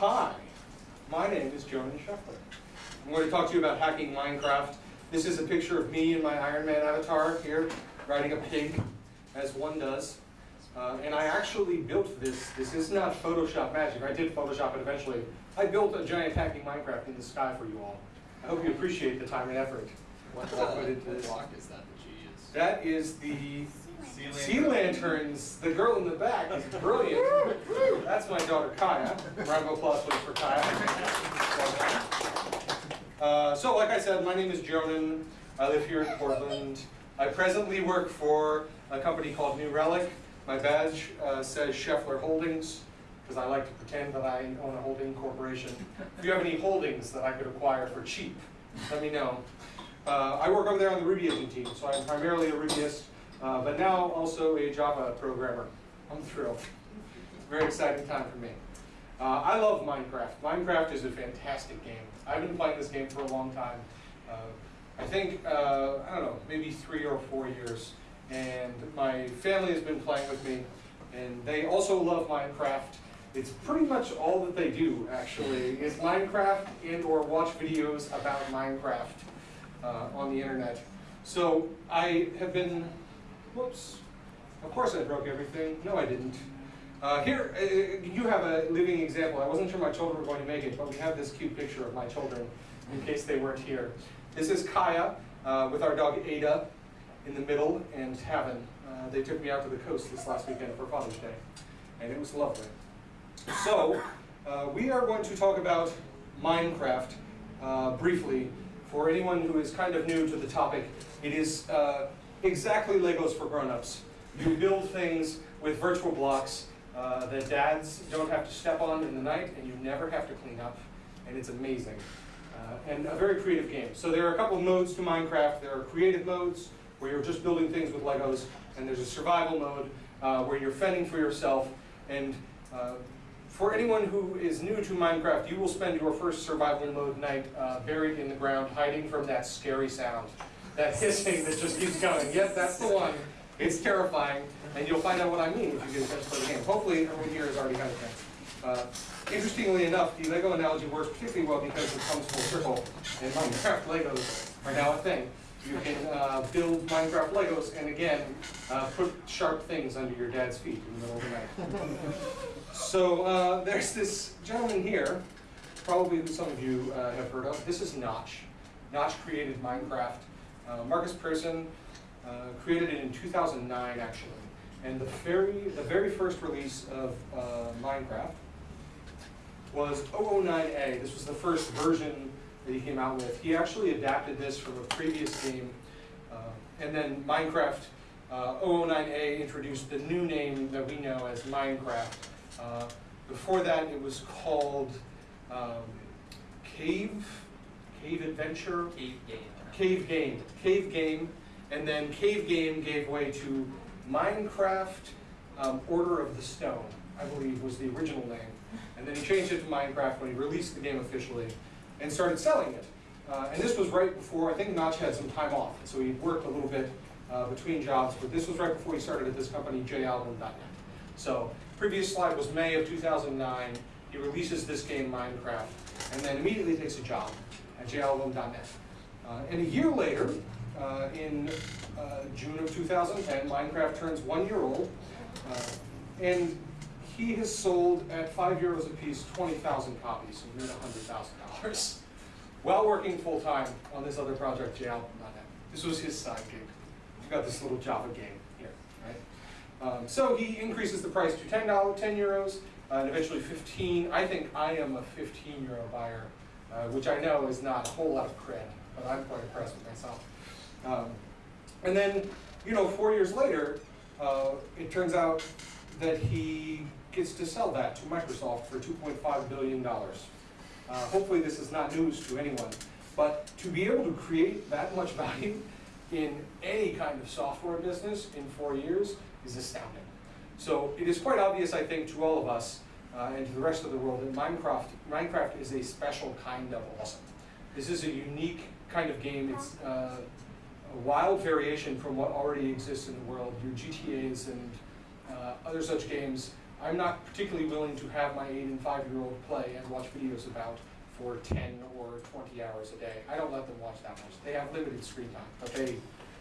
Hi, my name is Jonan Scheffler. I'm going to talk to you about hacking Minecraft. This is a picture of me in my Iron Man avatar here, riding a pig, as one does. Uh, and I actually built this. This is not Photoshop magic. I did Photoshop it eventually. I built a giant hacking Minecraft in the sky for you all. I hope you appreciate the time and effort. What, I put into what block is that that you use? That is the Sea Lanterns. The girl in the back is brilliant. That's my daughter Kaya. Round of applause please for Kaya. Uh, so, like I said, my name is Jonan. I live here in Portland. I presently work for a company called New Relic. My badge uh, says Scheffler Holdings because I like to pretend that I own a holding corporation. If you have any holdings that I could acquire for cheap, let me know. Uh, I work over there on the Ruby agent team, so I'm primarily a Rubyist, uh, but now also a Java programmer. I'm thrilled. Very exciting time for me. Uh, I love Minecraft. Minecraft is a fantastic game. I've been playing this game for a long time. Uh, I think, uh, I don't know, maybe three or four years. And my family has been playing with me, and they also love Minecraft. It's pretty much all that they do, actually, is Minecraft and or watch videos about Minecraft uh, on the internet. So I have been, whoops, of course I broke everything. No, I didn't. Uh, here, uh, you have a living example. I wasn't sure my children were going to make it, but we have this cute picture of my children in case they weren't here. This is Kaya uh, with our dog Ada in the middle and Heaven. Uh, they took me out to the coast this last weekend for Father's Day, and it was lovely. So, uh, we are going to talk about Minecraft uh, briefly. For anyone who is kind of new to the topic, it is uh, exactly Legos for grown-ups. You build things with virtual blocks uh, that dads don't have to step on in the night and you never have to clean up, and it's amazing. Uh, and a very creative game. So there are a couple of modes to Minecraft. There are creative modes, where you're just building things with Legos, and there's a survival mode uh, where you're fending for yourself. And uh, for anyone who is new to Minecraft, you will spend your first survival mode night uh, buried in the ground, hiding from that scary sound, that hissing that just keeps going. Yep, that's the one. It's terrifying, and you'll find out what I mean if you get a chance to play the game. Hopefully, everyone here has already had a chance. Uh, interestingly enough, the Lego analogy works particularly well because it comes full circle, and Minecraft Legos are now a thing. You can uh, build Minecraft Legos and again, uh, put sharp things under your dad's feet in the middle of the night. so uh, there's this gentleman here, probably who some of you uh, have heard of. This is Notch. Notch created Minecraft. Uh, Markus Persson uh, created it in 2009 actually. And the very, the very first release of Minecraft was 009A. This was the first version that he came out with. He actually adapted this from a previous game, uh, and then Minecraft uh, 009A introduced the new name that we know as Minecraft. Uh, before that, it was called um, Cave, Cave Adventure, Cave game. Cave Game, Cave Game, and then Cave Game gave way to Minecraft um, Order of the Stone, I believe was the original name. And then he changed it to Minecraft when he released the game officially and started selling it. Uh, and this was right before, I think Notch had some time off, so he worked a little bit uh, between jobs, but this was right before he started at this company,jalbum.net. So, previous slide was May of 2009. He releases this game, Minecraft, and then immediately takes a job at jalbum.net. Uh, and a year later, uh, in uh, June of 2010, Minecraft turns one year old, and he has sold at five euros a piece 20,000 copies and made $100,000 while working full time on this other project, JAL.net. This was his side gig. He's got this little Java game here, right? Um, so he increases the price to 10 dollars, 10 euros, uh, and eventually 15. I think I am a 15 euro buyer, uh, which I know is not a whole lot of cred, but I'm quite impressed with myself. Um, and then, you know, four years later, uh, it turns out that he gets to sell that to Microsoft for $2.5 billion. Uh, hopefully this is not news to anyone, but to be able to create that much value in any kind of software business in four years is astounding. So it is quite obvious, I think, to all of us uh, and to the rest of the world that Minecraft, Minecraft is a special kind of awesome. This is a unique kind of game. It's uh, a wild variation from what already exists in the world. Your GTAs and uh, other such games I'm not particularly willing to have my eight and five-year-old play and watch videos about for ten or twenty hours a day. I don't let them watch that much. They have limited screen time, but they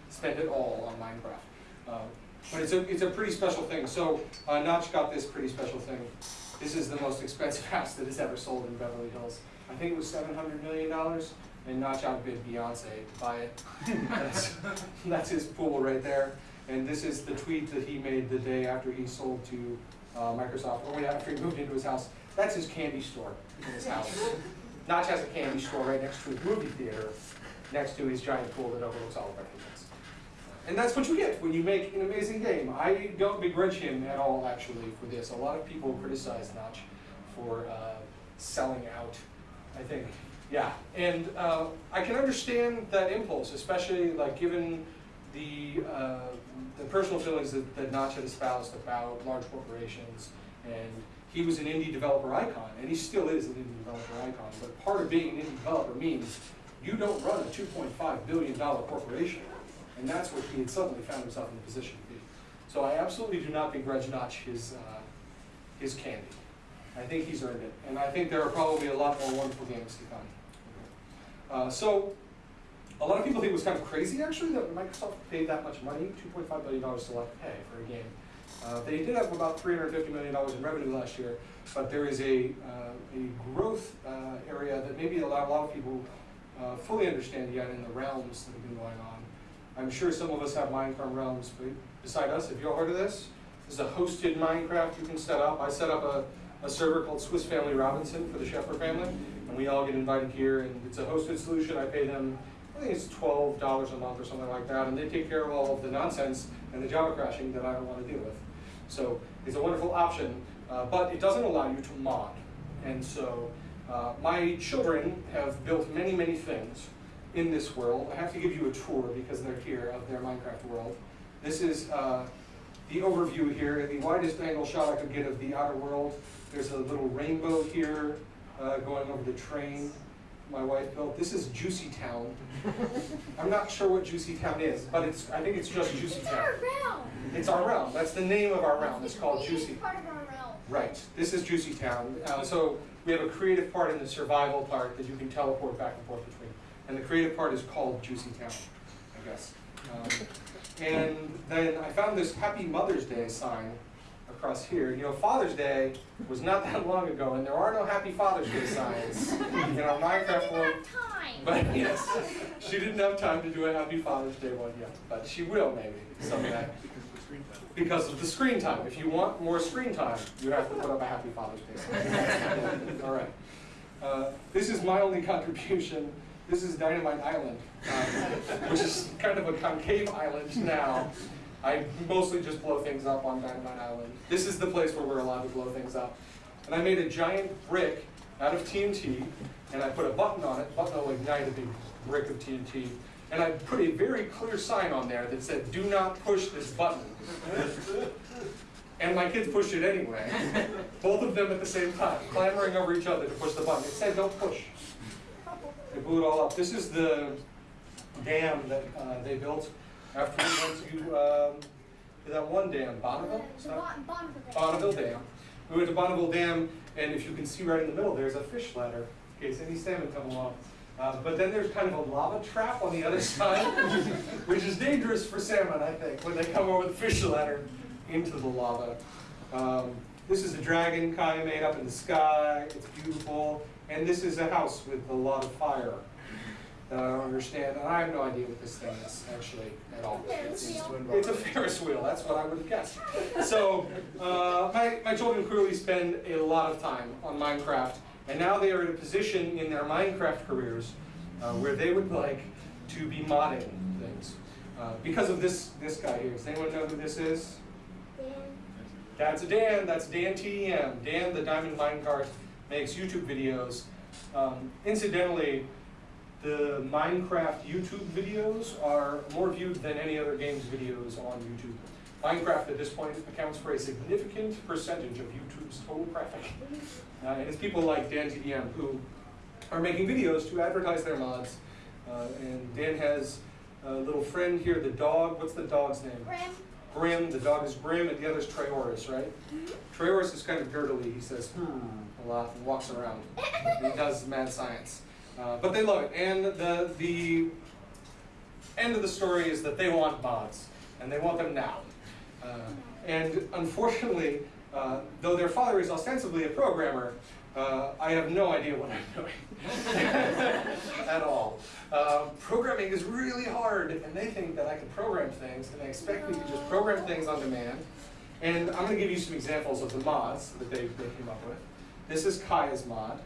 spend it all on Minecraft. Um, but it's a, it's a pretty special thing. So uh, Notch got this pretty special thing. This is the most expensive house that has ever sold in Beverly Hills. I think it was seven hundred million dollars, and Notch outbid Beyonce to buy it. that's, that's his pool right there. And this is the tweet that he made the day after he sold to uh, Microsoft, or after he moved into his house. That's his candy store in his house. Notch has a candy store right next to his movie theater, next to his giant pool that overlooks all of everything. And that's what you get when you make an amazing game. I don't begrudge him at all, actually, for this. A lot of people criticize Notch for uh, selling out, I think. Yeah, and uh, I can understand that impulse, especially like given the, uh, the personal feelings that, that Notch had espoused about large corporations. And he was an indie developer icon, and he still is an indie developer icon. But part of being an indie developer means you don't run a $2.5 billion corporation. And that's what he had suddenly found himself in the position to be. So I absolutely do not begrudge Notch his, uh, his candy. I think he's earned it. And I think there are probably a lot more wonderful games to come. Uh, so a lot of people think it was kind of crazy, actually, that Microsoft paid that much money, $2.5 billion to let pay for a game. Uh, they did have about $350 million in revenue last year, but there is a, uh, a growth uh, area that maybe a lot, a lot of people uh, fully understand yet in the realms that have been going on. I'm sure some of us have Minecraft realms but beside us. Have you all heard of this? This is a hosted Minecraft you can set up. I set up a, a server called Swiss Family Robinson for the Scheffler family, and we all get invited here, and it's a hosted solution. I pay them, I think it's $12 a month or something like that, and they take care of all of the nonsense and the Java crashing that I don't want to deal with. So it's a wonderful option, uh, but it doesn't allow you to mod. And so uh, my children have built many, many things in this world. I have to give you a tour because they're here of their Minecraft world. This is uh, the overview here, the widest angle shot I could get of the outer world. There's a little rainbow here uh, going over the train my wife built. This is Juicy Town. I'm not sure what Juicy Town is, but it's I think it's just Juicy it's Town. our realm. It's our realm. That's the name of our realm. It's called Juicy. part of our realm. Right. This is Juicy Town. Uh, so we have a creative part and the survival part that you can teleport back and forth between. And the creative part is called Juicy Town, I guess. Um, and then I found this Happy Mother's Day sign across here. You know, Father's Day was not that long ago, and there are no Happy Father's Day signs in our Minecraft world. But yes, she didn't have time to do a Happy Father's Day one yet, but she will maybe someday. Because of the screen time. If you want more screen time, you have to put up a Happy Father's Day sign. All right. Uh, this is my only contribution. This is Dynamite Island, um, which is kind of a concave island now. I mostly just blow things up on Dynamite Island. This is the place where we're allowed to blow things up. And I made a giant brick out of TNT, and I put a button on it. Button will ignite a big brick of TNT. And I put a very clear sign on there that said, do not push this button. And my kids pushed it anyway. Both of them at the same time, clamoring over each other to push the button. It said, don't push. They blew it all up. This is the dam that uh, they built after we went to um, that one dam, Bonneville? Bon- Bonneville Day. Bonneville Dam. We went to Bonneville Dam, and if you can see right in the middle, there's a fish ladder, in case any salmon come along. Uh, but then there's kind of a lava trap on the other side, which is dangerous for salmon, I think, when they come over the fish ladder into the lava. Um, this is a dragon Kai made up in the sky. It's beautiful. And this is a house with a lot of fire that I don't understand. And I have no idea what this thing is actually at all. Ferris It's- wheel. it's a Ferris wheel, that's what I would have guessed. So, uh, my, my children clearly spend a lot of time on Minecraft, and now they are in a position in their Minecraft careers uh, where they would like to be modding things. Uh, because of this, this guy here. Does anyone know who this is? Dan. That's Dan, that's Dan TDM. Dan, the Diamond Minecart, makes YouTube videos. Um, incidentally, the Minecraft YouTube videos are more viewed than any other game's videos on YouTube. Minecraft at this point accounts for a significant percentage of YouTube's total traffic. Uh, and it's people like Dan TDM who are making videos to advertise their mods. Uh, and Dan has a little friend here, the dog. What's the dog's name? Graham. Grim, the dog is Grim, and the other's Trayaurus, right? Trayaurus is kind of girdly, he says, hmm, a lot, and walks around. And he does mad science. Uh, but they love it, and the, the end of the story is that they want mods, and they want them now. Uh, and unfortunately, uh, though their father is ostensibly a programmer, uh, I have no idea what I'm doing at all. Uh, programming is really hard, and they think that I can program things, and they expect me to just program things on demand. And I'm going to give you some examples of the mods that they, they came up with. This is Kaya's mod.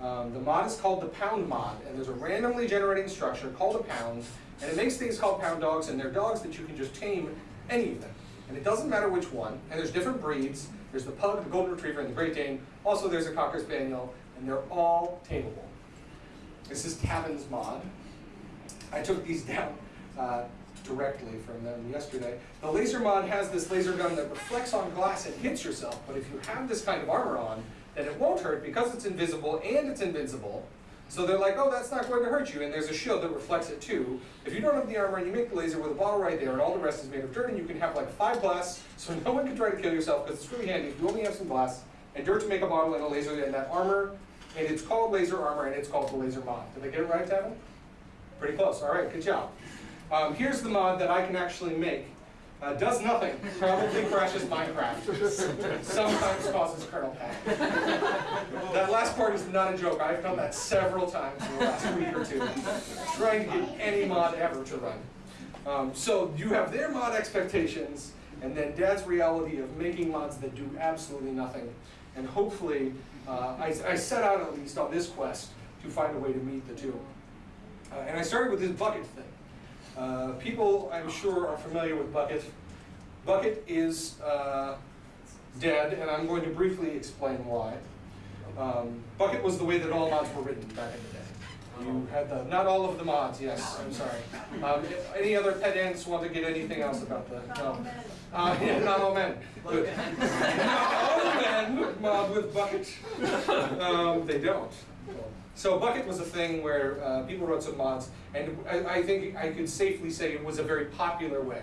Um, the mod is called the pound mod, and there's a randomly generating structure called a pound, and it makes things called pound dogs, and they're dogs that you can just tame any of them. And it doesn't matter which one, and there's different breeds. There's the pug, the golden retriever, and the Great Dane. Also, there's a Cocker Spaniel, and they're all tameable. This is Tavin's mod. I took these down uh, directly from them yesterday. The laser mod has this laser gun that reflects on glass and hits yourself, but if you have this kind of armor on, then it won't hurt because it's invisible and it's invincible. So they're like, oh, that's not going to hurt you, and there's a shield that reflects it too. If you don't have the armor and you make the laser with a bottle right there, and all the rest is made of dirt, and you can have like five glass, so no one can try to kill yourself, because it's really handy if you only have some glass, and dirt to make a bottle and a laser, and that armor, and it's called laser armor, and it's called the laser mod. Did I get it right, Tavin? Pretty close, all right, good job. Um, here's the mod that I can actually make. Uh, does nothing, probably crashes Minecraft. Sometimes causes kernel panic. That last part is not a joke. I've done that several times in the last week or two, trying to get any mod ever to run. Um, so you have their mod expectations, and then Dad's reality of making mods that do absolutely nothing. And hopefully, uh, I, I set out at least on this quest to find a way to meet the two. Uh, and I started with this Bukkit thing. Uh, people, I'm sure, are familiar with Bukkit. Bukkit is uh, dead, and I'm going to briefly explain why. Um, Bukkit was the way that all mods were written back in the day. You had the, not all of the mods, yes, I'm sorry. Um, if any other pedants want to get anything else about the, no. Uh, yeah, not all men. Good. Not all men mod with Bukkit. Um, they don't. So Bukkit was a thing where uh, people wrote some mods, and I, I think I could safely say it was a very popular way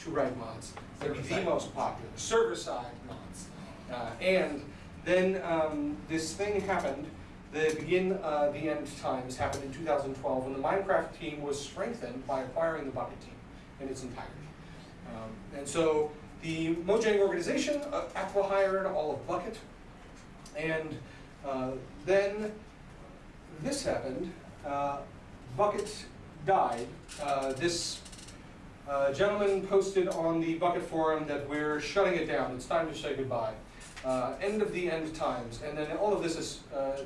to write mods. Maybe the most popular, server-side mods. Uh, and then um, this thing happened, the begin, uh, the end times happened in 2012 when the Minecraft team was strengthened by acquiring the Bukkit team in its entirety. Um, and so the Mojang organization uh, acqui-hired all of Bukkit, and uh, then this happened. Uh, Bukkit died. Uh, this uh, gentleman posted on the Bukkit forum that we're shutting it down. It's time to say goodbye. Uh, end of the end times. And then all of this is uh,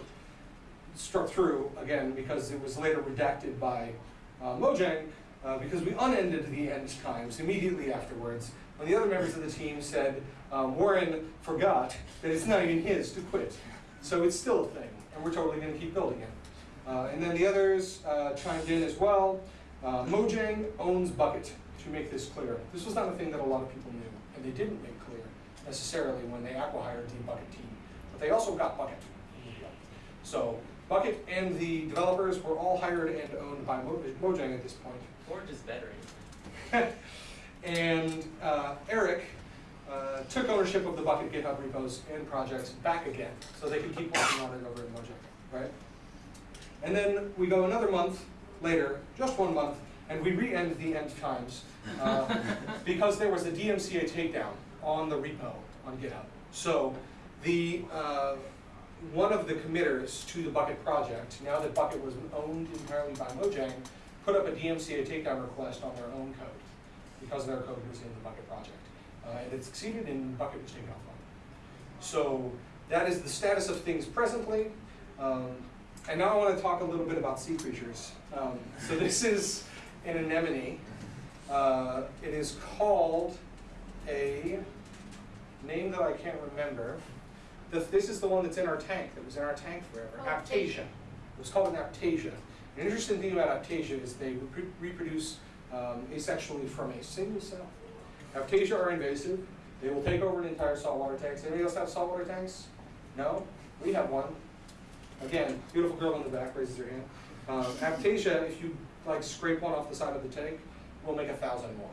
struck through again because it was later redacted by uh, Mojang because we unended the end times immediately afterwards when the other members of the team said um, Warren forgot that it's not even his to quit. So it's still a thing, and we're totally going to keep building it. Uh, and then the others uh, chimed in as well. Uh, Mojang owns Bukkit, to make this clear. This was not a thing that a lot of people knew, and they didn't make clear necessarily when they acqui-hired the Bukkit team. But they also got Bukkit. So Bukkit and the developers were all hired and owned by Mo Mojang at this point. Or just veteran. and uh, Eric uh, took ownership of the Bukkit GitHub repos and projects back again, so they could keep working on it over in Mojang, right? And then we go another month later, just one month, and we re-end the end times uh, because there was a DMCA takedown on the repo on GitHub. So the uh, one of the committers to the Bukkit project, now that Bukkit was owned entirely by Mojang, put up a DMCA takedown request on their own code because their code was in the Bukkit project. Uh, and it succeeded and Bukkit was taken offline. So that is the status of things presently. Um, and now I want to talk a little bit about sea creatures. Um, so this is an anemone. Uh, it is called a name that I can't remember. The, this is the one that's in our tank, that was in our tank forever, Oh, Aiptasia. It was called an Aiptasia. An interesting thing about Aiptasia is they repro reproduce um, asexually from a single cell. Aiptasia are invasive. They will take over an entire saltwater tank. Anybody else have saltwater tanks? No? We have one. Again, beautiful girl in the back raises her hand. Um, Aiptasia, if you like scrape one off the side of the tank, will make a thousand more.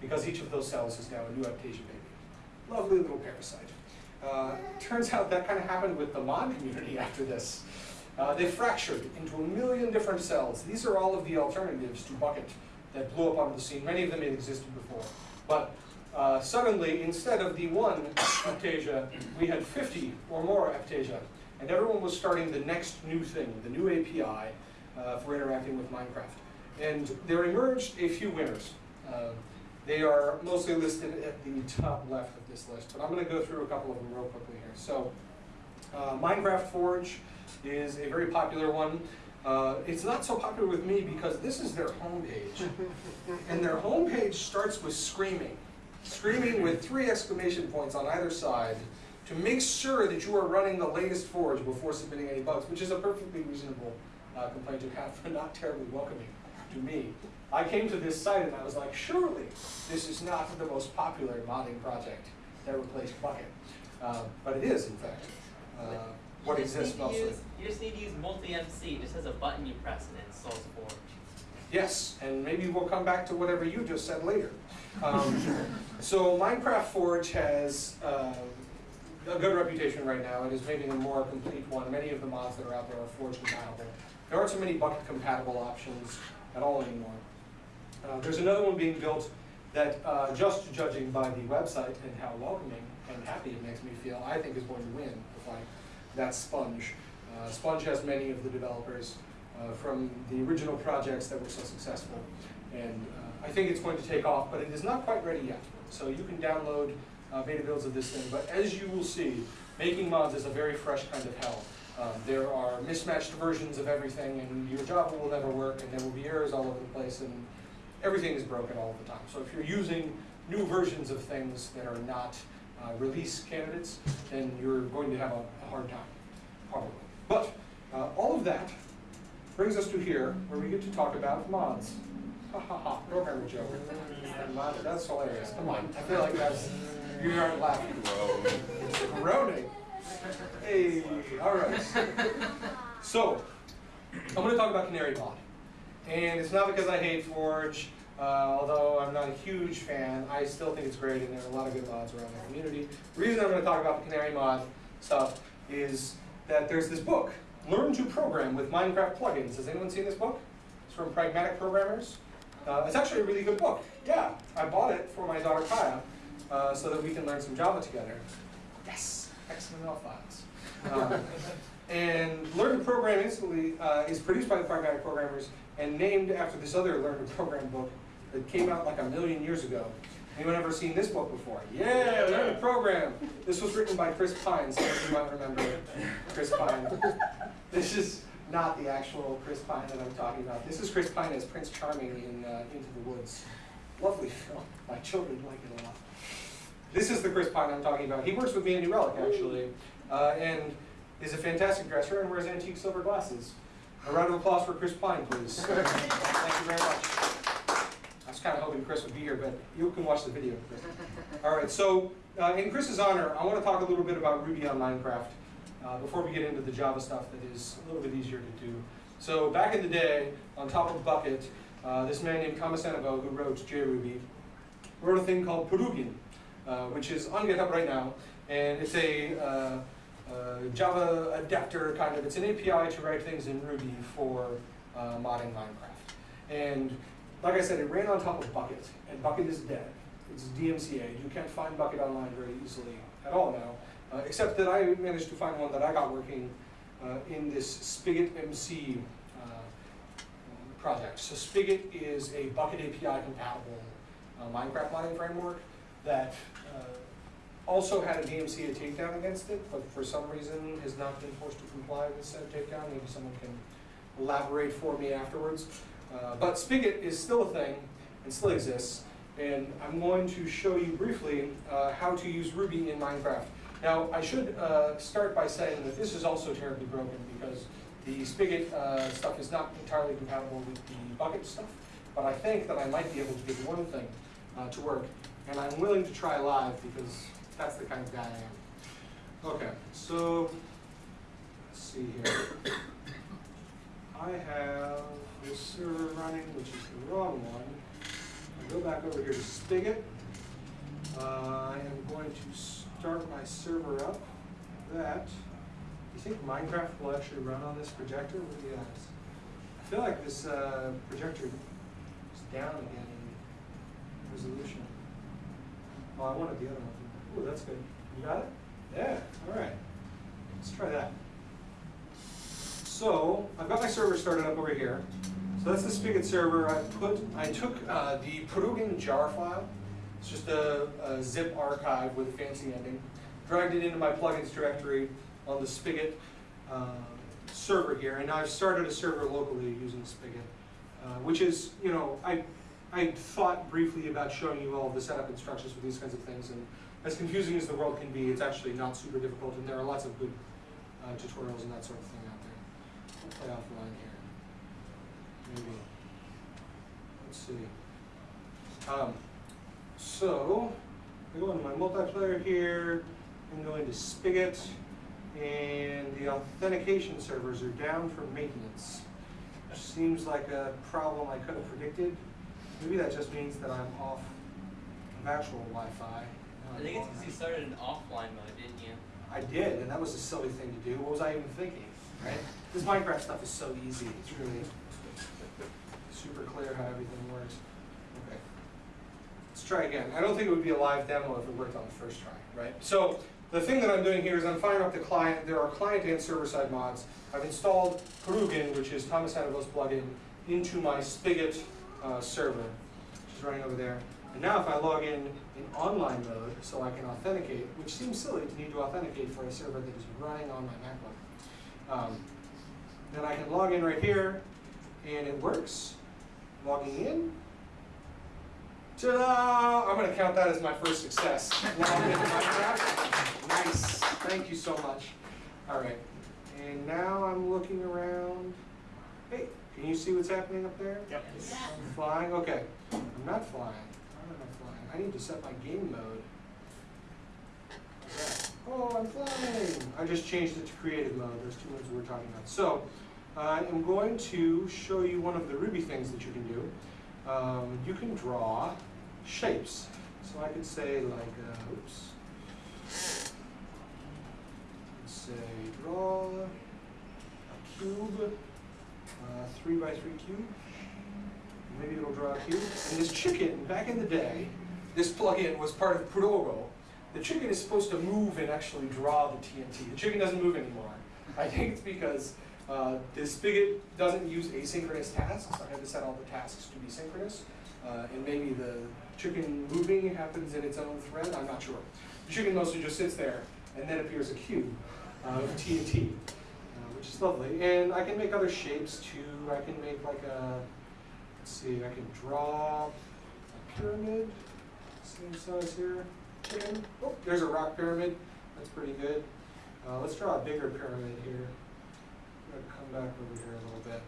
because each of those cells is now a new Aiptasia baby. Lovely little parasite. Uh, turns out that kind of happened with the mod community after this. Uh, they fractured into a million different cells. These are all of the alternatives to Bukkit that blew up onto the scene. Many of them had existed before. But uh, suddenly, instead of the one Aiptasia, we had 50 or more Aiptasia. And everyone was starting the next new thing, the new API uh, for interacting with Minecraft. And there emerged a few winners. Uh, they are mostly listed at the top left of this list, but I'm going to go through a couple of them real quickly here. So, uh, Minecraft Forge is a very popular one. Uh, it's not so popular with me because this is their homepage. and their homepage starts with screaming. Screaming with three exclamation points on either side to make sure that you are running the latest Forge before submitting any bugs, which is a perfectly reasonable uh, complaint to have, but not terribly welcoming to me. I came to this site and I was like, surely this is not the most popular modding project that replaced Bukkit. Uh, but it is, in fact, uh, what exists mostly. use- You just need to use multi-MC, it just has a button you press and it installs Forge. Yes, and maybe we'll come back to whatever you just said later. Um, so Minecraft Forge has uh, a good reputation right now. It is maybe the more complete one. Many of the mods that are out there are Forge compatible. There aren't so many Bukkit compatible options at all anymore. Uh, there's another one being built that, uh, just judging by the website and how welcoming and happy it makes me feel, I think is going to win the fight. That's Sponge. Uh, Sponge has many of the developers uh, from the original projects that were so successful. And uh, I think it's going to take off, but it is not quite ready yet. So you can download uh, beta builds of this thing, but as you will see, making mods is a very fresh kind of hell. Um, there are mismatched versions of everything, and your Java will never work, and there will be errors all over the place, and everything is broken all the time. So if you're using new versions of things that are not uh, release candidates, then you're going to have a, a hard time, probably. But uh, all of that brings us to here, where we get to talk about mods. Ha ha ha, programmer joke. That's hilarious. Come on, I feel like that's, you aren't laughing. Groaning. Hey, all right. So, I'm going to talk about Canary Mod. And it's not because I hate Forge, uh, although I'm not a huge fan. I still think it's great, and there are a lot of good mods around the community. The reason I'm going to talk about the Canary Mod stuff is that there's this book, Learn to Program with Minecraft Plugins. Has anyone seen this book? It's from Pragmatic Programmers. Uh, it's actually a really good book. Yeah, I bought it for my daughter Kaya uh, so that we can learn some Java together. Yes, XML files. Um, and Learn to Program Instantly uh, is produced by the Pragmatic Programmers and named after this other Learn to Program book that came out like a million years ago. Anyone ever seen this book before? Yeah, Learn to Program. This was written by Chris Pine. Some of you might remember Chris Pine. This is not the actual Chris Pine that I'm talking about. This is Chris Pine as Prince Charming in uh, Into the Woods. Lovely film. My children like it a lot. This is the Chris Pine I'm talking about. He works with me in New Relic, actually, uh, and is a fantastic dresser and wears antique silver glasses. A round of applause for Chris Pine, please. Thank you very much. I was kind of hoping Chris would be here, but you can watch the video, Chris. All right, so uh, in Chris's honor, I want to talk a little bit about Ruby on Minecraft uh, before we get into the Java stuff that is a little bit easier to do. So back in the day, on top of Bukkit, uh, this man named Thomas Kamasenevo, who wrote JRuby, wrote a thing called Purugin, uh, which is on GitHub right now, and it's a uh, Java adapter kind of. It's an API to write things in Ruby for uh, modding Minecraft. And like I said, it ran on top of Bukkit, and Bukkit is dead. It's DMCA. You can't find Bukkit online very easily at all now, except that I managed to find one that I got working uh, in this Spigot MC uh, project. So Spigot is a Bukkit API compatible uh, Minecraft modding framework that uh, also had a DMCA takedown against it, but for some reason has not been forced to comply with said takedown. Maybe someone can elaborate for me afterwards. Uh, but Spigot is still a thing and still exists, and I'm going to show you briefly uh, how to use Ruby in Minecraft. Now, I should uh, start by saying that this is also terribly broken because the Spigot uh, stuff is not entirely compatible with the Bukkit stuff, but I think that I might be able to get one thing uh, to work, and I'm willing to try live because that's the kind of guy I am. Okay, so let's see here. I have this server running, which is the wrong one. I go back over here to Spigot. Uh, I am going to start my server up. That, Do you think Minecraft will actually run on this projector? What do you guys? I feel like this uh, projector is down again in resolution. Oh, I wanted the other one. Ooh, that's good. You got it? Yeah, all right. Let's try that. So, I've got my server started up over here. So that's the Spigot server. I put, I took uh, the Purugin jar file. It's just a, a zip archive with a fancy ending. Dragged it into my plugins directory on the Spigot uh, server here, and I've started a server locally using Spigot, uh, which is, you know, I, I thought briefly about showing you all the setup instructions for these kinds of things, and as confusing as the world can be, it's actually not super difficult, and there are lots of good uh, tutorials and that sort of thing out there. We'll play offline here. Maybe. Let's see. Um, so, I go into my multiplayer here, and go into Spigot, and the authentication servers are down for maintenance. Which seems like a problem I could have predicted. Maybe that just means that I'm off of actual Wi-Fi. I think it's because you started in offline mode, didn't you? I did, and that was a silly thing to do. What was I even thinking, right? This Minecraft stuff is so easy. It's really super clear how everything works. Let's try again. I don't think it would be a live demo if it worked on the first try, right? So the thing that I'm doing here is I'm firing up the client. There are client and server-side mods. I've installed Purugin, which is Thomas Hannibal's plugin, into my Spigot uh, server, which is running over there. And now if I log in in online mode, so I can authenticate, which seems silly to need to authenticate for a server that is running on my MacBook. Um, then I can log in right here, and it works. Logging in. Ta-da! I'm gonna count that as my first success. Now I'm into Minecraft. Nice, thank you so much. All right, and now I'm looking around. Hey, can you see what's happening up there? Yep. I'm flying, okay. I'm not flying. Why am I flying? I need to set my game mode. Oh, I'm flying! I just changed it to creative mode. There's two modes we we're talking about. So, I am going to show you one of the Ruby things that you can do. Um, you can draw shapes. So I could say like, uh, oops. Say draw a cube, uh, three by three cube. Maybe it'll draw a cube. And this chicken, back in the day, this plugin was part of Progo. The chicken is supposed to move and actually draw the TNT. The chicken doesn't move anymore. I think it's because uh, the spigot doesn't use asynchronous tasks. I had to set all the tasks to be synchronous. Uh, and maybe the chicken moving happens in its own thread. I'm not sure. The chicken mostly just sits there, and then appears a cube of TNT, uh, which is lovely. And I can make other shapes too. I can make like a, let's see, I can draw a pyramid, same size here. Chicken. Oh, there's a rock pyramid. That's pretty good. Uh, let's draw a bigger pyramid here. I'm gonna come back over here a little bit.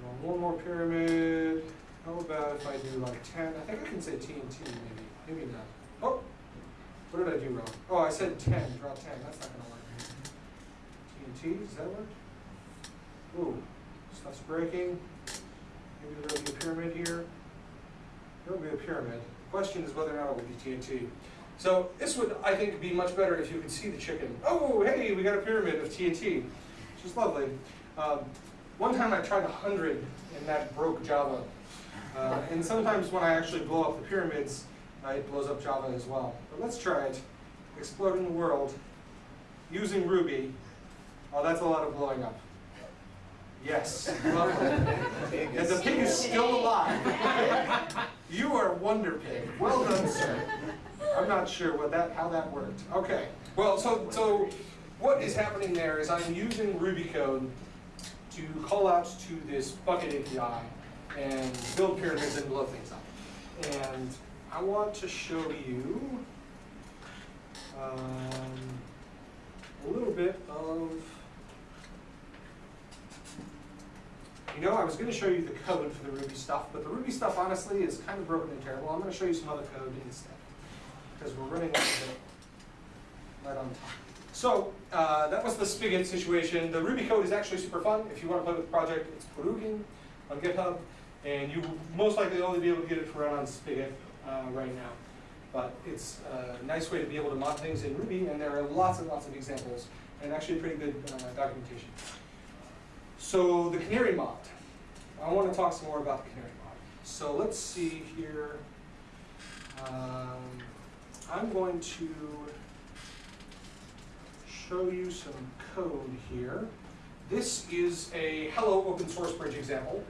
Draw one more pyramid. How about if I do like 10? I think I can say TNT maybe. Maybe not. Oh, what did I do wrong? Oh, I said 10. Draw 10. That's not gonna work. TNT, does that work? Ooh, stuff's breaking. Maybe there'll be a pyramid here. There'll be a pyramid. Question is whether or not it will be TNT. So this would, I think, be much better if you could see the chicken. Oh, hey, we got a pyramid of TNT, which is lovely. Um, one time I tried a hundred and that broke Java. Uh, and sometimes when I actually blow up the pyramids, uh, it blows up Java as well. But let's try it. Exploding the world using Ruby. Oh, that's a lot of blowing up. Yes, lovely. And the pig is still alive. You are Wonder Pig. Well done, sir. I'm not sure what that, how that worked. Okay. Well, so, so what is happening there is I'm using Ruby code to call out to this Bukkit API and build pyramids and blow things up. And I want to show you um, a little bit of You know, I was going to show you the code for the Ruby stuff, but the Ruby stuff, honestly, is kind of broken and terrible. I'm going to show you some other code instead, because we're running out of it right on time. So, uh, that was the spigot situation. The Ruby code is actually super fun. If you want to play with the project, it's Purugin on GitHub. And you most likely only be able to get it to run on Spigot uh, right now. But it's a nice way to be able to mod things in Ruby, and there are lots and lots of examples, and actually pretty good uh, documentation. So the canary mod. I want to talk some more about the canary mod. So let's see here. Um, I'm going to show you some code here. This is a hello open source bridge example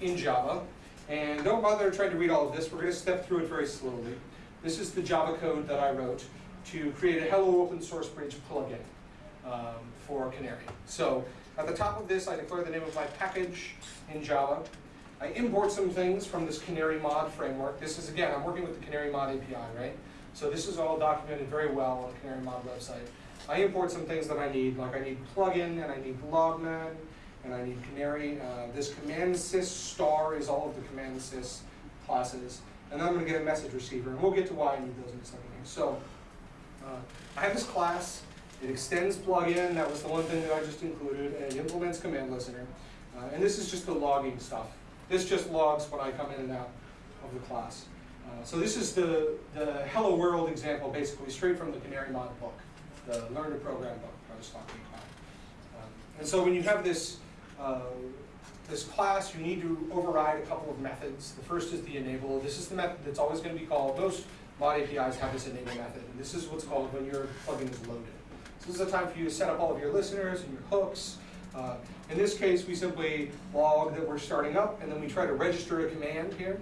in Java. And don't bother trying to read all of this. We're going to step through it very slowly. This is the Java code that I wrote to create a hello open source bridge plugin um, for Canary. So at the top of this, I declare the name of my package in Java. I import some things from this Canary mod framework. This is, again, I'm working with the Canary mod API, right? So this is all documented very well on the Canary mod website. I import some things that I need, like I need plugin, and I need logman, and I need Canary. Uh, this command sys star is all of the command sys classes. And then I'm going to get a message receiver, and we'll get to why I need those in a second. So uh, I have this class. It extends plugin. That was the one thing that I just included, and it implements command listener. Uh, and this is just the logging stuff. This just logs when I come in and out of the class. Uh, so this is the, the Hello World example, basically straight from the Canary Mod book, the Learn to Program book I was talking about. Um, and so when you have this, uh, this class, you need to override a couple of methods. The first is the enable. This is the method that's always going to be called. Most mod APIs have this enable method. And this is what's called when your plugin is loaded. So this is a time for you to set up all of your listeners and your hooks. Uh, in this case, we simply log that we're starting up, and then we try to register a command here.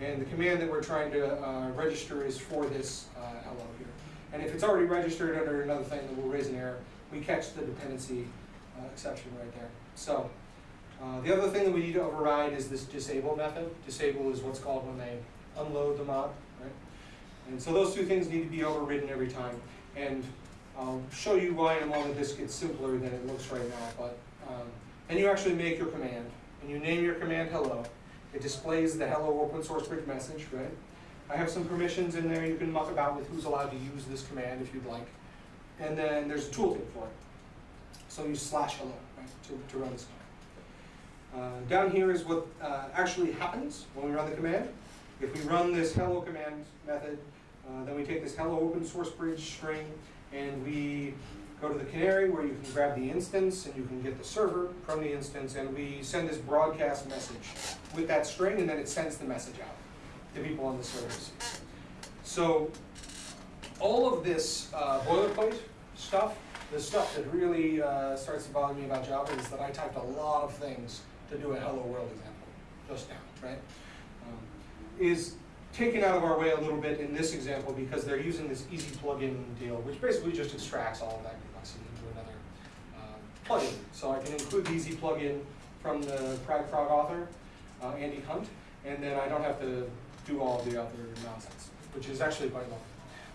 And the command that we're trying to uh, register is for this uh, hello here. And if it's already registered under another thing, then we'll raise an error. We catch the dependency uh, exception right there. So uh, the other thing that we need to override is this disable method. Disable is what's called when they unload the mod, right? And so those two things need to be overridden every time. And I'll show you why in a moment this gets simpler than it looks right now. But um, and you actually make your command, and you name your command hello. It displays the hello open source bridge message, right? I have some permissions in there. You can muck about with who's allowed to use this command if you'd like. And then there's a tooltip for it. So you slash hello right, to, to run this command. Uh, down here is what uh, actually happens when we run the command. If we run this hello command method, uh, then we take this hello open source bridge string and we go to the canary where you can grab the instance and you can get the server from the instance and we send this broadcast message with that string and then it sends the message out to people on the servers. So all of this uh, boilerplate stuff, the stuff that really uh, starts to bother me about Java is that I typed a lot of things to do a hello world example just now, right? Um, is taken out of our way a little bit in this example because they're using this easy plugin deal, which basically just extracts all of that complexity into another uh, plugin. So I can include the easy plugin from the PragProg author, uh, Andy Hunt, and then I don't have to do all the other nonsense, which is actually quite long.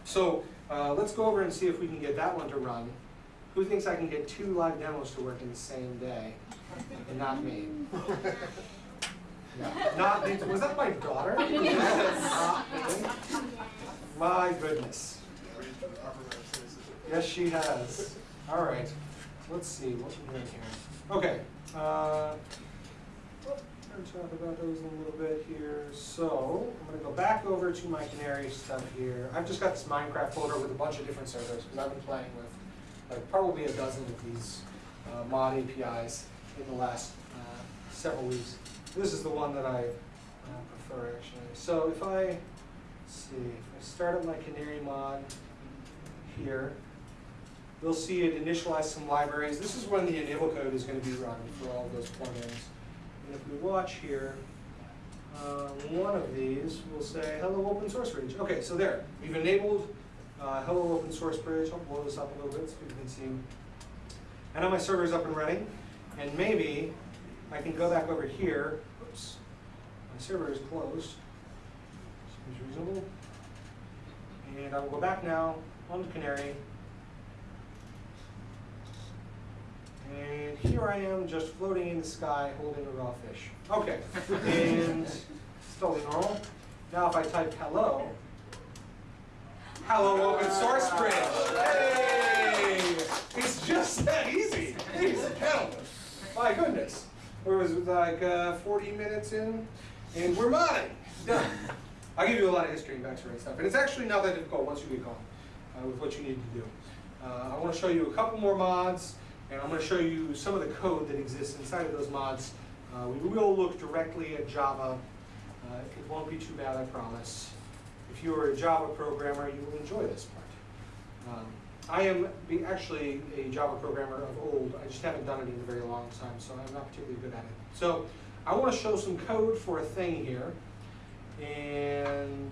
So uh, let's go over and see if we can get that one to run. Who thinks I can get two live demos to work in the same day? And not me. Yeah. Not me. Was that my daughter? Not me. My goodness. Yes, she has. All right. Let's see what we're doing here. Okay. Uh, I'm going to talk about those in a little bit here. So I'm going to go back over to my Canary stuff here. I've just got this Minecraft folder with a bunch of different servers because I've been playing with like probably a dozen of these uh, mod APIs in the last uh, several weeks. This is the one that I uh, prefer actually. So if I see, if I start up my Canary mod here, you'll see it initialize some libraries. This is when the enable code is going to be run for all those plugins. And if we watch here, uh, one of these will say hello open source bridge. Okay, so there, we've enabled uh, hello open source bridge. I'll blow this up a little bit so you can see. And now my server is up and running. And maybe I can go back over here. Oops, my server is closed. Seems reasonable. And I will go back now on the Canary. And here I am just floating in the sky holding a raw fish. Okay, and it's totally normal. Now if I type hello, hello open source bridge. Hey! It's just that easy. Ladies. My goodness. Or was like uh, 40 minutes in? and we're modding. Done. I'll give you a lot of history and backstory and stuff. And it's actually not that difficult once you get going uh, with what you need to do. Uh, I want to show you a couple more mods, and I'm going to show you some of the code that exists inside of those mods. Uh, we will look directly at Java. Uh, it won't be too bad, I promise. If you are a Java programmer, you will enjoy this part. Um, I am actually a Java programmer of old. I just haven't done it in a very long time, so I'm not particularly good at it. So I want to show some code for a thing here, and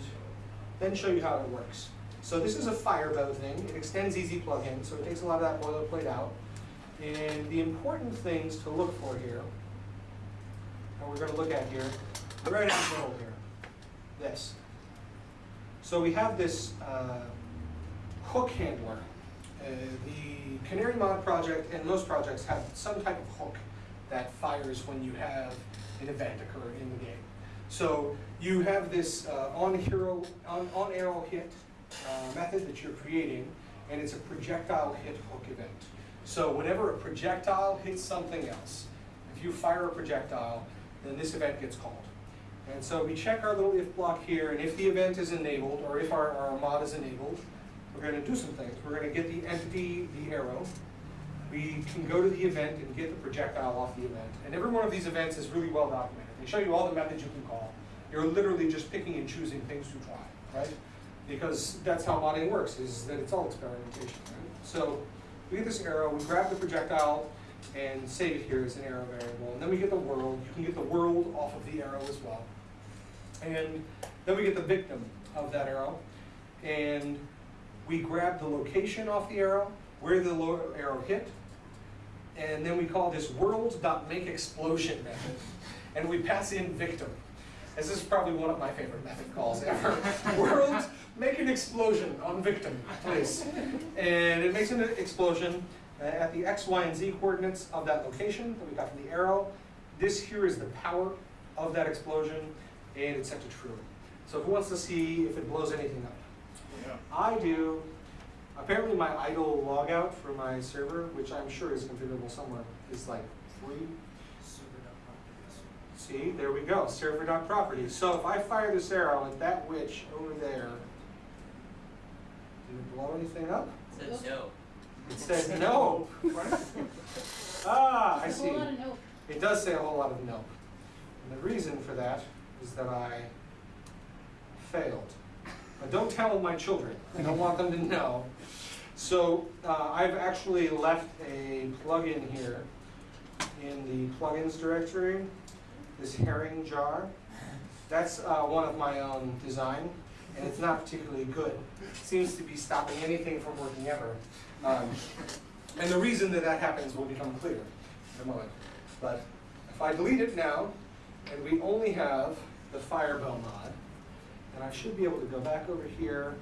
then show you how it works. So this is a Fireball thing. It extends EZPlugin, so it takes a lot of that boilerplate out. And the important things to look for here, and we're going to look at here, right in the middle here, this. So we have this uh, hook handler. Uh, the CanaryMod project and most projects have some type of hook that fires when you have an event occur in the game. So you have this uh, on hero on, on arrow hit uh, method that you're creating, and it's a projectile hit hook event. So whenever a projectile hits something else, if you fire a projectile, then this event gets called. And so we check our little if block here, and if the event is enabled, or if our, our mod is enabled, we're going to do some things. We're going to get the entity, the arrow. We can go to the event and get the projectile off the event. And every one of these events is really well documented. They show you all the methods you can call. You're literally just picking and choosing things to try, right? Because that's how modding works, is that it's all experimentation, right? So we get this arrow, we grab the projectile and save it here as an arrow variable. And then we get the world. You can get the world off of the arrow as well. And then we get the victim of that arrow. And we grab the location off the arrow, where the arrow hit, and then we call this world.makeExplosion method. And we pass in victim. as This is probably one of my favorite method calls ever. world, make an explosion on victim, please. And it makes an explosion uh, at the x, y, and z coordinates of that location that we got from the arrow. This here is the power of that explosion, and it's set to true. So if it wants to see if it blows anything up, I do. Apparently my idle logout for my server, which I'm sure is configurable somewhere, is like three. See, there we go, server.properties. So if I fire this arrow at that witch over there, did it blow anything up? It says no. It says no. Ah, I There's a see. whole lot of nope. It does say a whole lot of no. And the reason for that is that I failed. But don't tell my children. I don't want them to know. So uh, I've actually left a plugin here in the plugins directory, this herring jar. That's uh, one of my own design, and it's not particularly good. It seems to be stopping anything from working ever. Um, and the reason that that happens will become clear in a moment. But if I delete it now, and we only have the Fireball mod, And I should be able to go back over here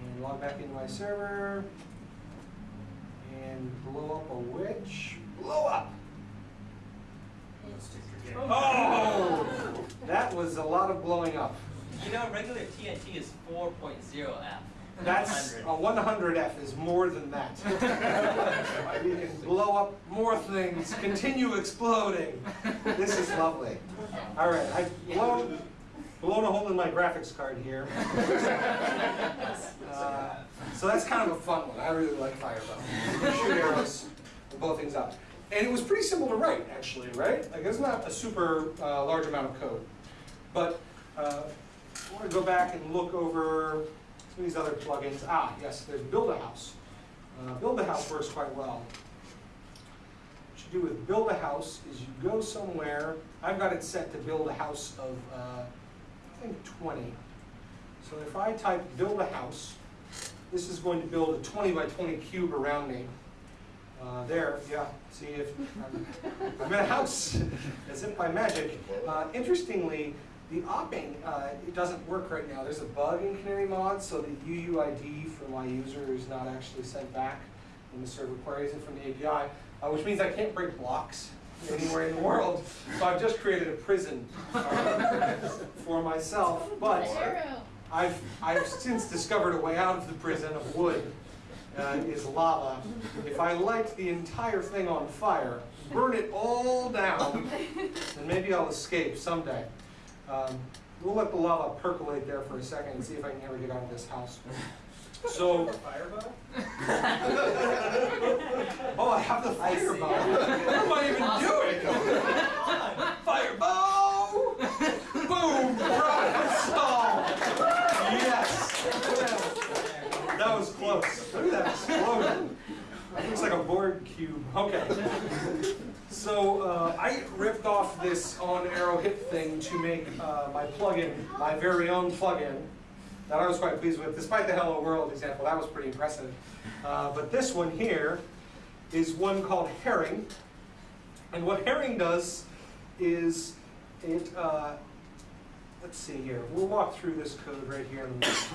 and log back into my server and blow up a witch. Blow up! Oh! That was a lot of blowing up. You know, regular TNT is 4.0 F. That's, a 100. 100F is more than that. You can blow up more things, continue exploding. This is lovely. All right, I've blown, blown a hole in my graphics card here. Uh, So that's kind of a fun one. I really like Fireball. Shoot arrows, and blow things up. And it was pretty simple to write, actually, right? Like, it's not a super uh, large amount of code. But uh, I want to go back and look over of these other plugins. Ah, yes, there's Build a House. Uh, Build a House works quite well. What you do with Build a House is you go somewhere. I've got it set to build a house of, uh, I think, 20. So if I type Build a House, this is going to build a 20 by 20 cube around me. Uh, there, yeah, see if I'm, I'm in a house, as if by magic. Uh, interestingly, the opping, uh, it doesn't work right now. There's a bug in CanaryMod, so the UUID for my user is not actually sent back when the server queries it from the API, uh, which means I can't break blocks anywhere in the world. So I've just created a prison uh, for myself, but I've, I've since discovered a way out of the prison of wood, uh, is lava. If I light the entire thing on fire, burn it all down, then maybe I'll escape someday. Um, we'll let the lava percolate there for a second and see if I can ever get out of this house. So, Fireball? oh, I have the fireball. What am I even doing? Fireball! Boom! Problem solved! Yes! That was close. Look at that explosion. Looks like a board cube. Okay. So uh, I ripped off this on arrow hit thing to make uh, my plugin, my very own plugin, that I was quite pleased with, despite the Hello World example. That was pretty impressive. Uh, but this one here is one called Herring. And what Herring does is it, uh, let's see here, we'll walk through this code right here. in a minute.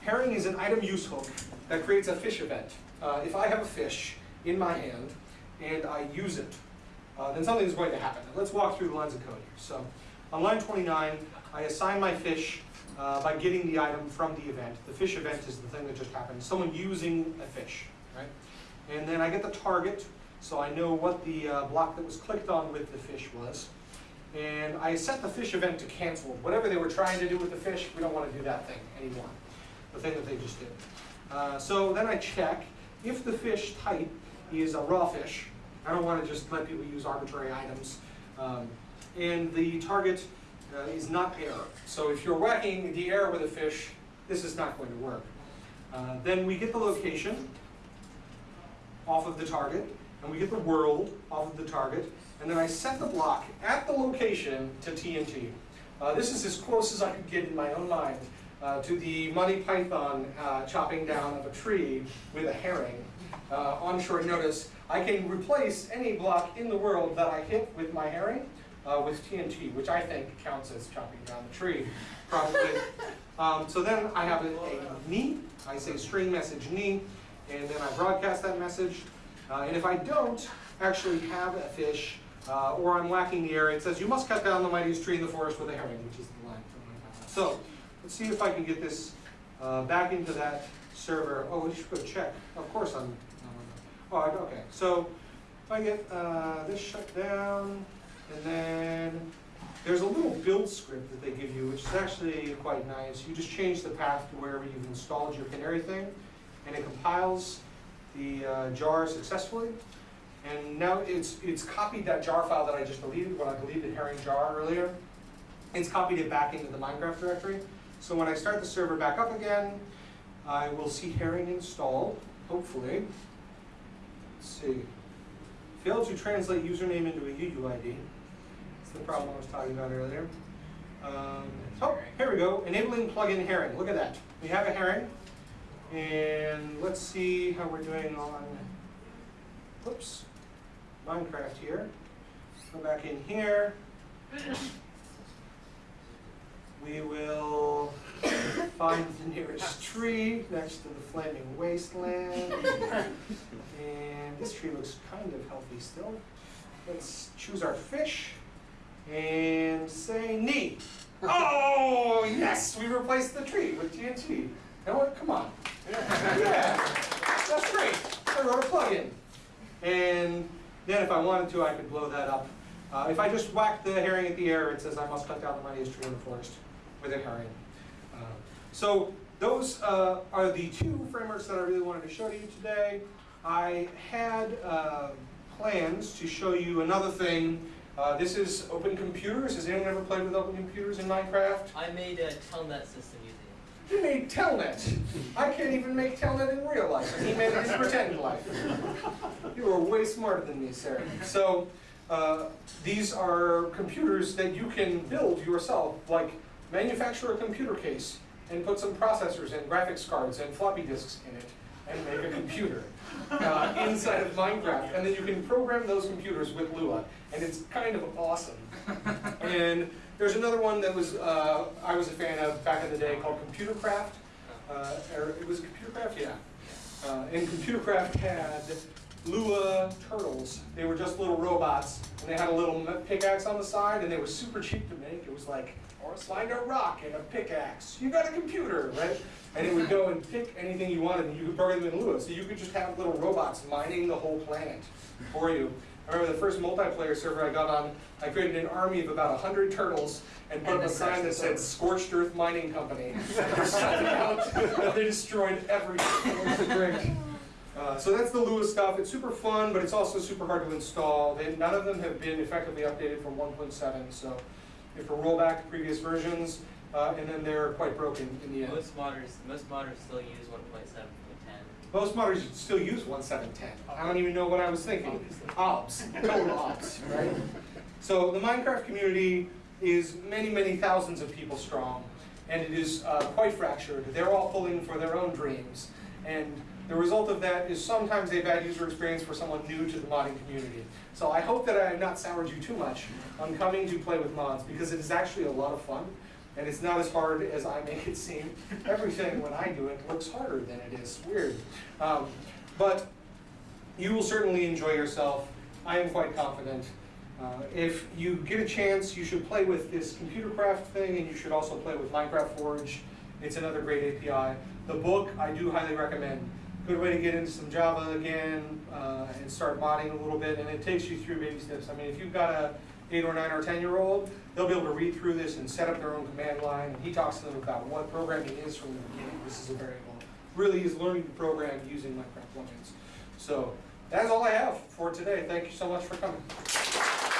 Herring is an item use hook that creates a fish event. Uh, if I have a fish in my hand and I use it, uh, then something is going to happen. Let's walk through the lines of code here. So on line 29, I assign my fish uh, by getting the item from the event. The fish event is the thing that just happened, someone using a fish, right? And then I get the target, so I know what the uh, block that was clicked on with the fish was. And I set the fish event to canceled. Whatever they were trying to do with the fish, we don't want to do that thing anymore, the thing that they just did. Uh, so then I check if the fish type is a raw fish. I don't want to just let people use arbitrary items. Um, and the target uh, is not air. So if you're whacking the air with a fish, this is not going to work. Uh, then we get the location off of the target, and we get the world off of the target, and then I set the block at the location to TNT. Uh, this is as close as I could get in my own mind uh, to the Monty Python uh, chopping down of a tree with a herring. Uh, on short notice, I can replace any block in the world that I hit with my herring uh, with TNT, which I think counts as chopping down the tree, probably. um, so then I have a, a knee, I say string message knee, and then I broadcast that message. Uh, and if I don't actually have a fish, uh, or I'm lacking the area, it says you must cut down the mightiest tree in the forest with a herring, which is the line. So let's see if I can get this uh, back into that server. Oh, we should go check. Of course I'm. Oh, okay. So if I get uh, this shut down, and then there's a little build script that they give you, which is actually quite nice. You just change the path to wherever you've installed your canary thing, and it compiles the uh, jar successfully. And now it's, it's copied that jar file that I just deleted, when I deleted herring jar earlier. It's copied it back into the Minecraft directory. So when I start the server back up again, I will see herring installed, hopefully. Let's see. Failed to translate username into a UUID. That's the problem I was talking about earlier. Um, oh, here we go. Enabling plugin herring. Look at that. We have a herring. And let's see how we're doing on, whoops, Minecraft here. Go back in here. We will find the nearest tree next to the flaming wasteland. And this tree looks kind of healthy still. Let's choose our fish and say knee. Oh, yes, we replaced the tree with TNT. Now what, come on. Yeah, that's great. I wrote a plugin. And then if I wanted to, I could blow that up. Uh, if I just whack the herring at the air, it says I must cut down the mightiest tree in the forest with a herring. Uh, so those uh, are the two frameworks that I really wanted to show to you today. I had uh, plans to show you another thing. Uh, this is Open Computers. Has anyone ever played with Open Computers in Minecraft? I made a telnet system using it. You made Telnet. I can't even make Telnet in real life, he made it in pretend life. You are way smarter than me, Sarah. So, uh, these are computers that you can build yourself, like manufacture a computer case and put some processors and graphics cards and floppy disks in it and make a computer uh, inside of Minecraft. And then you can program those computers with Lua, and it's kind of awesome. And there's another one that was uh, I was a fan of back in the day called Computercraft. Uh, or it was Computercraft, yeah. Uh, and Computercraft had Lua turtles. They were just little robots, and they had a little pickaxe on the side, and they were super cheap to make. It was like, or find a rock and a pickaxe. You got a computer, right? And it would go and pick anything you wanted, and you could program them in Lua. So you could just have little robots mining the whole planet for you. I remember the first multiplayer server I got on, I created an army of about hundred turtles and put And up a sign that said Scorched Earth Mining Company. Out, they destroyed everything. It was great. Uh, so that's the Lua stuff. It's super fun, but it's also super hard to install. They, none of them have been effectively updated from 1.7, so you we roll back to previous versions, uh, and then they're quite broken in the end. Most modders, most modders still use one point seven point ten. Most modders still use 1.7.10. I don't even know what I was thinking. Ops, total ops, right? So the Minecraft community is many, many thousands of people strong, and it is uh, quite fractured. They're all pulling for their own dreams, and the result of that is sometimes a bad user experience for someone new to the modding community. So I hope that I have not soured you too much on coming to play with mods, because it is actually a lot of fun, and it's not as hard as I make it seem. Everything, when I do it, looks harder than it is. Weird. Um, but you will certainly enjoy yourself. I am quite confident. Uh, if you get a chance, you should play with this computer craft thing, and you should also play with Minecraft Forge. It's another great API. The book, I do highly recommend. Good way to get into some Java again uh, and start modding a little bit, and it takes you through baby steps. I mean, if you've got a eight or nine or ten year old, they'll be able to read through this and set up their own command line. And he talks to them about what programming is from the beginning. This is a variable. Really is learning to program using Minecraft plugins. So that's all I have for today. Thank you so much for coming.